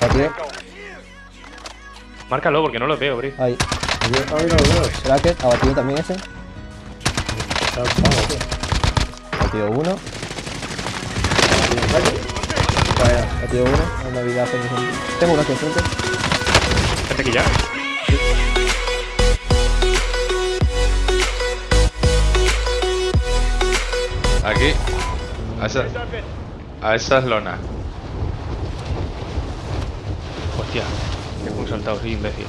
Batido. Márcalo porque no lo veo, Bri. Ahí. Yo- Ay, no lo veo. Cracket. Abatido también ese. Está apagado, tío. Batido uno. Vaya. Batido uno. Hacer eso. Tengo uno aquí enfrente. Vente aquí ya. Aquí. A esa, a esas lonas. Hostia. Que muy saltado, soy imbécil.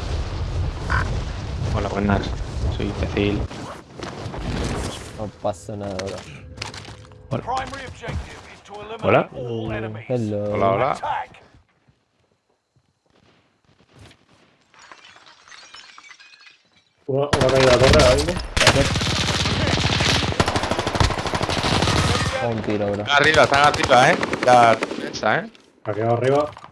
Hola, buenas. Soy imbécil. No pasa nada ahora. Hola. all enemies. Hello. Hola, hola. Una, una caída de la torre mismo. Un tiro, bro. Están arriba, están arriba, eh. La defensa, eh. Ha quedado arriba.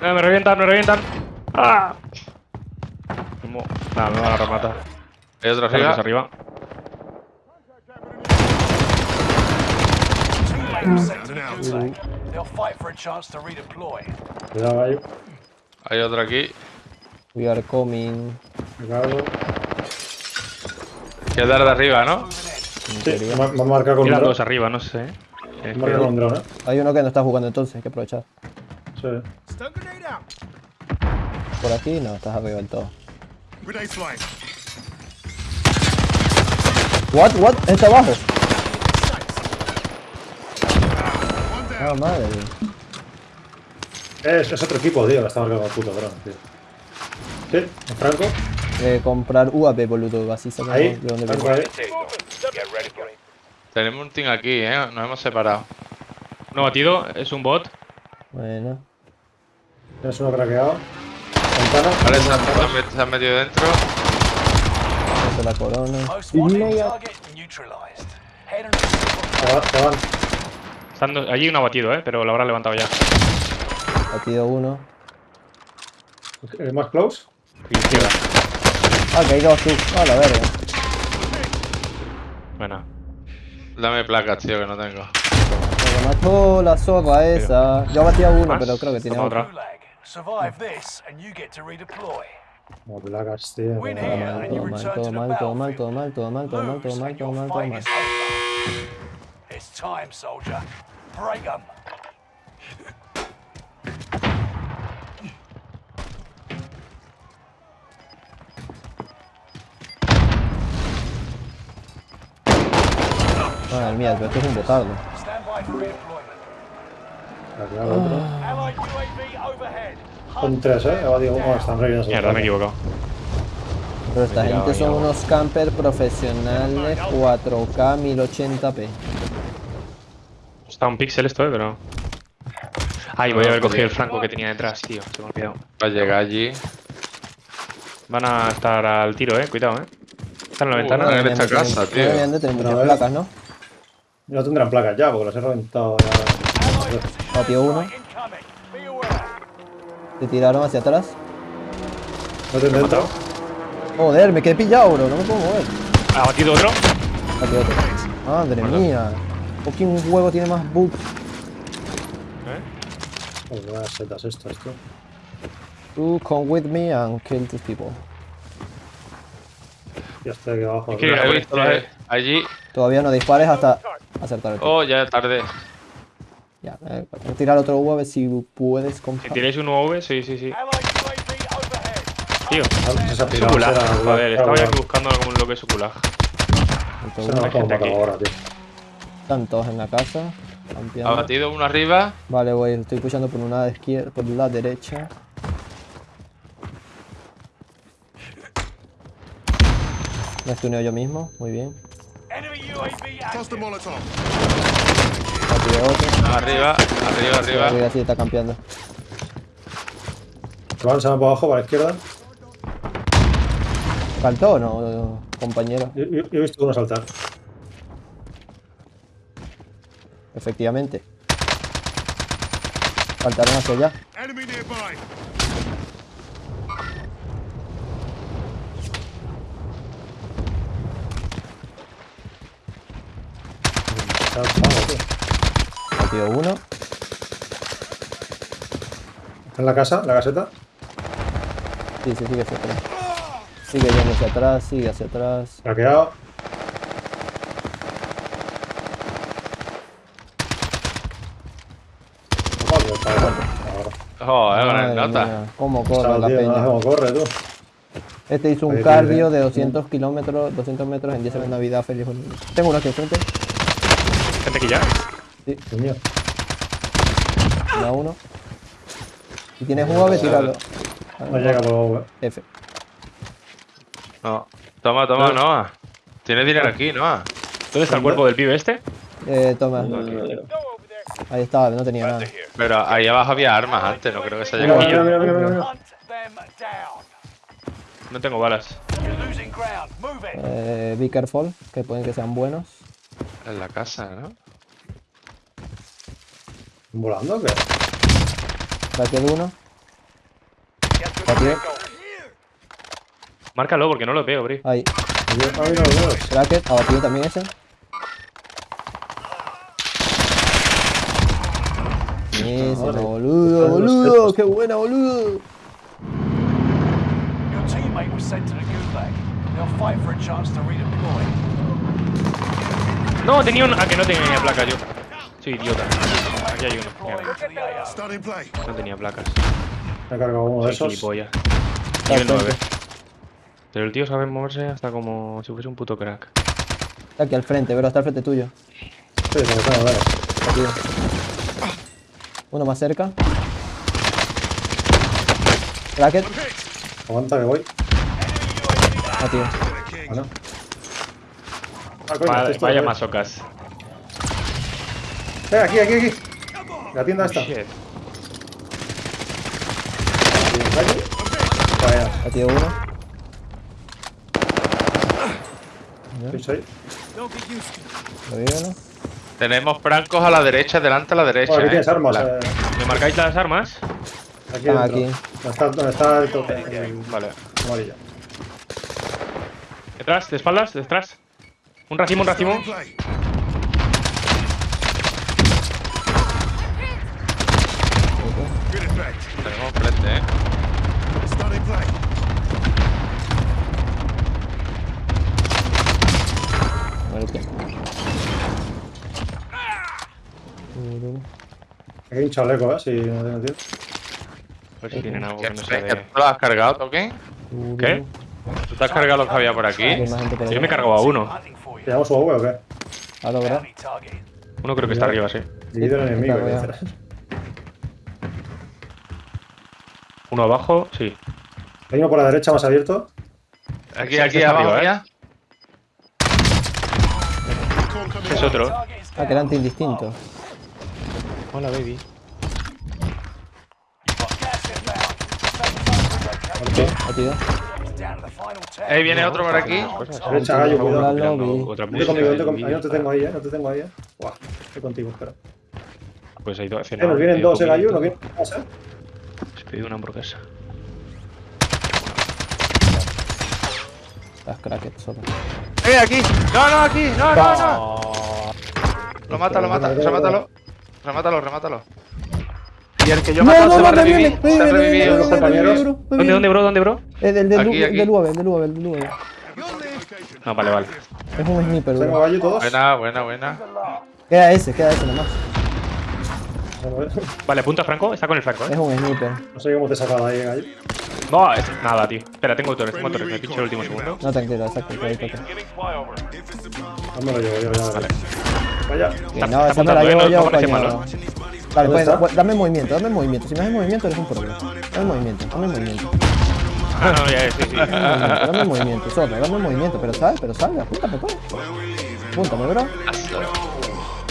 Eh, me revientan, me revientan. ¡Ah! ¿Cómo? Nada, me van a rematar. Hay otro Arriba. arriba. a. Cuidado, gallo. Hay otro aquí. We are coming. Cargo. Quedar de arriba, ¿no? Sí, teoría. me ha- me ha marcado con dos arriba, no sé. Con dron, eh. Hay uno que no está jugando entonces, hay que aprovechar. Sí. Por aquí no, estás arriba del todo. What? What? ¿Está abajo? Ah, madre. Es, es otro equipo, tío, marcado con el puto dron, tío. Sí, en Franco. Eh, comprar UAP, boludo, así sabemos Ahí. de dónde Franco viene. ahí. Tenemos un team aquí, eh. Nos hemos separado. No batido, es un bot. Bueno. Tienes uno craqueado. Ventana. Vale, se han, se han met- se han metido dentro. Es la corona. Most wanted Mira. target neutralized. Head and Se va- se van. Están dos- Allí uno batido, eh, pero lo habrá levantado ya. Batido uno. ¿El más close? Izquierda. Ah, que hay dos tú. Ah, la verga. Buena. Dame placas, tío, que no tengo. Me mató la zorra esa. Yo batí a uno, ¿Más? pero creo que tiene otro. otra. Gulag. Survive this and you get to redeploy. Como placas, tío. Win como- here mal, and you todo mal, return todo to the mal, todo mal, todo battlefield. mal, todo mal, todo mal, todo Lose mal, and todo your mal, todo fight mal. is over. It's time, soldier. Break 'em. Madre mía, pero esto es un botardo. Stand by for redeployment. El otro. Son tres, eh. Ahora digo, bueno, están reviviendo. Mierda, me he equivocado. Pero esta Me gente son unos campers profesionales 4K 1080p. Está un pixel esto, eh, pero. Ay, voy a haber cogido el franco que tenía detrás, tío. Se me ha olvidado. Va a llegar allí. Van a estar al tiro, eh. Cuidado, eh. Están en la Joder. ventana. en esta casa, tío. Muchas vez. placas, ¿no? No tendrán placas ya, porque las he reventado ya. Patio uno. Te tiraron hacia atrás. No te he intentado. Joder, me quedé pillado, bro. No me puedo mover. Ha batido otro. Patio otro. Madre mía. ¿Por qué un juego tiene más bugs? Pues buenas setas estas, tío. You come with me and kill these people. Ya estoy aquí abajo. Es que- eh, allí. Todavía no dispares hasta acertar el. Oh, ya tarde. Ya, eh, voy a tirar otro U a ver si puedes Si comprar. tiráis un UAV, sí, sí, sí. UAV. Tío. Se ha Es será- Joder, estaba ya buscando un ha gente matado aquí. ahora, tío. Están todos en la casa. Ha batido uno arriba. Vale, voy, estoy pushando por una izquierda, por la derecha. Me estuneo yo mismo, muy bien. Enemy UAV otro. Arriba, arriba, arriba. Arriba sí está campeando. Avanza para abajo, para la izquierda. ¿Faltó o no, compañero? Yo, yo- yo he visto uno saltar. Efectivamente. Faltaron hacia allá. Está. Tío, uno. En la casa, la caseta. Sí, sí, sigue hacia atrás. Sigue yendo hacia atrás, sigue hacia atrás. Me ha quedado. Joder, está nota. mía, ¿Cómo corre la peña? cómo corre, tú. Este hizo un Ahí cardio de 200 kilómetros, 200 metros en 10 de Navidad. Feliz. Tengo uno aquí enfrente. Gente que ya. Coño. Da uno. Si tienes UAV, tíralo. No llega por la F. No. Toma, toma, Noah. Tienes dinero aquí, Noah. ¿Dónde está el cuerpo del pibe este? Eh, toma. Ahí estaba, no tenía nada. Pero ahí abajo había armas antes, no creo que se haya cogido. mira, mira, mira. No tengo balas. You're losing ground. Move it. Eh, be careful, que pueden que sean buenos. En la casa, ¿no? ¿Volando o qué? El uno. Vehicle. Márcalo porque no lo veo, Bri. Ahí. Yo- ah, mira. Bracket, abatido también ese. Ese, boludo, boludo, qué buena, boludo. Your teammate was sent to the gulag. They'll fight for a chance to redeploy. No, tenía un. Ah, que no tenía placa yo. Soy idiota. Aquí hay uno. No tenía placas. Me he cargado uno de esos. gilipollas. Nivel al 9. frente. Pero el tío sabe moverse hasta como si fuese un puto crack. Está aquí al frente, bro, está al frente tuyo. Sí, tengo, dale. Abatido. Uno más cerca. Bracket, Aguanta que voy. Ah, no. Ah, coño, Vaya, vaya masocas. Eh, aquí, aquí, aquí. La tienda esta. Shit. Aquí. Vaya, Abatido uno. Tenemos francos a la derecha, delante a la derecha. Bueno, aquí ¿eh? tienes armas. La- eh, ¿Me marcáis las armas? aquí Ah, aquí. ¿Dónde está, está el tope? El Vale. amarillo. Detrás, de espaldas, detrás. Un racimo, un racimo. Tenemos frente, ¿eh? Hay un chaleco, eh, si no tengo tiempo. A ver si tienen algo ¿Qué, que no ¿Tú sea de... lo has cargado, Token? ¿Qué? ¿Tú te has cargado lo que había por aquí? Por Yo me he cargado a uno. ¿Llevamos su agua o qué? A. Bounty target. Uno creo que está arriba, sí. Está enemigo. Uno abajo, sí. Hay uno por la derecha más abierto. Aquí, aquí, abajo arriba, ¿eh? ya. Es otro. Is Ah, indistintos. Hola, baby. Ahí viene otro por aquí. Derecha, gallo, cuidado. No te tengo ahí, eh. No te tengo ahí, eh. Buah, estoy contigo, espera. Pues ha ido a Eh, cenar. nos vienen dos, eh, gallo. ¿No vienen eh? Pedido una hamburguesa. Las crackets solo. ¡Eh, aquí! ¡No, no, aquí! ¡No, no, no! Lo mata, lo mata, remátalo. Remátalo, remátalo. Y el que yo he matado se va a me revivir. Se ha revivido. ¿Dónde, dónde, bro? ¿Dónde, bro? El del del UAV, del UAV, del UAV. No, vale, vale. Es un sniper, bro. Buena, buena, buena. Queda ese, queda ese nomás. Vale, punta Franco. Está con el Franco, Es ¿eh? un sniper. No sé cómo te he sacado ahí, gallo. No, es... nada, tío. Espera, tengo torres, tengo torres. Me he pinchado el último segundo. No, tranquilo, exacto. que ahí toca. Giving flyover. No me lo llevo yo, ya. Vale. Vaya. Que Está- no, está esa me la apuntando, ¿eh? llevo No- yo, no parece coño. malo. Vale, pues, está? pues, dame movimiento, dame movimiento. Si me haces movimiento, eres un problema. Dame movimiento, dame movimiento. Ah, no, ya, sí, sí. Dame movimiento, dame movimiento, solo, dame movimiento. Pero sal, pero salga, apúntame, pues. Apúntame, bro.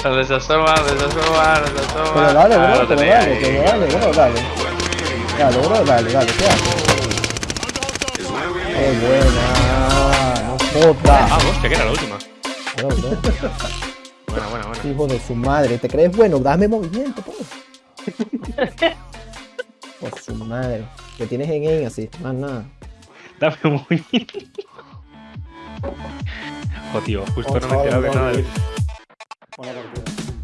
Desasoma, desasoma, desasoma. Pero dale, Ah, bro, lo pero dale, ahí. pero dale, bro, dale. Dale, bro, dale, dale, ¿qué haces? Qué buena, no jodas. Ah, hostia, que era la última. Bro, bro. Buena, buena, buena. Hijo de su madre, ¿te crees bueno? Dame movimiento, pues. Por su madre. Que tienes en aim así, más nada. Dame movimiento. Oh, tío, justo no me he enterado de nada. Bana bak.